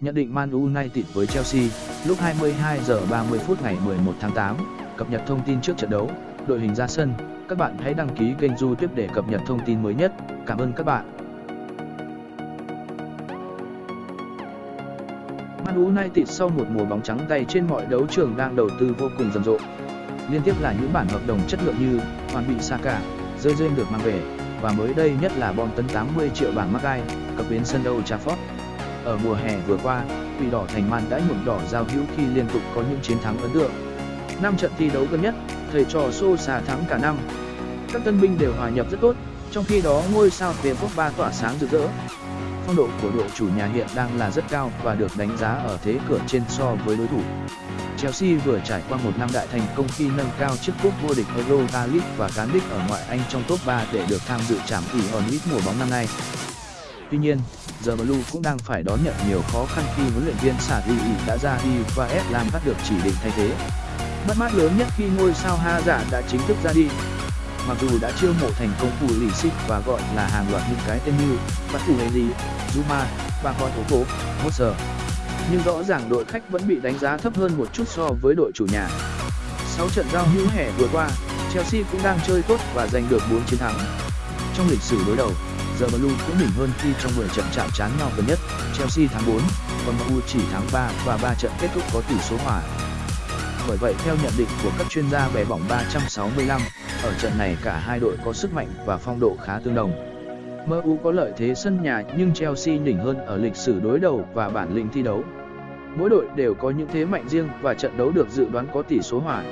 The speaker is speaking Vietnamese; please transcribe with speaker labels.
Speaker 1: Nhận định Man United với Chelsea, lúc 22 giờ 30 phút ngày 11 tháng 8, cập nhật thông tin trước trận đấu, đội hình ra sân. Các bạn hãy đăng ký kênh YouTube để cập nhật thông tin mới nhất. Cảm ơn các bạn. Man United sau một mùa bóng trắng tay trên mọi đấu trường đang đầu tư vô cùng rầm rộ. Liên tiếp là những bản hợp đồng chất lượng như Hoàn bị Saka, rơi rơi được mang về, và mới đây nhất là bom tấn 80 triệu bảng Magai, cập bến sân Old Trafford. Ở mùa hè vừa qua, Quỷ đỏ thành Man đã nhuộm đỏ giao hữu khi liên tục có những chiến thắng ấn tượng. Năm trận thi đấu gần nhất, thầy trò xô xà thắng cả năm. Các tân binh đều hòa nhập rất tốt, trong khi đó ngôi sao tiền Pogba tỏa sáng rực rỡ. Phong độ của đội chủ nhà hiện đang là rất cao và được đánh giá ở thế cửa trên so với đối thủ. Chelsea vừa trải qua một năm đại thành công khi nâng cao chiếc cúp vô địch Europa League và cán đích ở ngoại Anh trong top 3 để được tham dự trảm tỷ on mùa bóng năm nay. Tuy nhiên, The Blue cũng đang phải đón nhận nhiều khó khăn khi huấn luyện viên Sarri đã ra đi và ép làm bắt được chỉ định thay thế. Mất mát lớn nhất khi ngôi sao Ha giả đã chính thức ra đi. Mặc dù đã chiêu mộ thành công phủ lì xích và gọi là hàng loạt những cái tên như Bắt Thủ Henry, Zuma, và Con thủ cố, Moser. Nhưng rõ ràng đội khách vẫn bị đánh giá thấp hơn một chút so với đội chủ nhà. Sau trận giao hữu hè vừa qua, Chelsea cũng đang chơi tốt và giành được 4 chiến thắng. Trong lịch sử đối đầu, The Blue cũng đỉnh hơn khi trong 10 trận chạm trán nhau gần nhất, Chelsea thắng 4, còn MU chỉ thắng 3 và 3 trận kết thúc có tỷ số hòa. Bởi vậy theo nhận định của các chuyên gia về bóng 365, ở trận này cả hai đội có sức mạnh và phong độ khá tương đồng. MU có lợi thế sân nhà nhưng Chelsea đỉnh hơn ở lịch sử đối đầu và bản lĩnh thi đấu. Mỗi đội đều có những thế mạnh riêng và trận đấu được dự đoán có tỷ số hòa.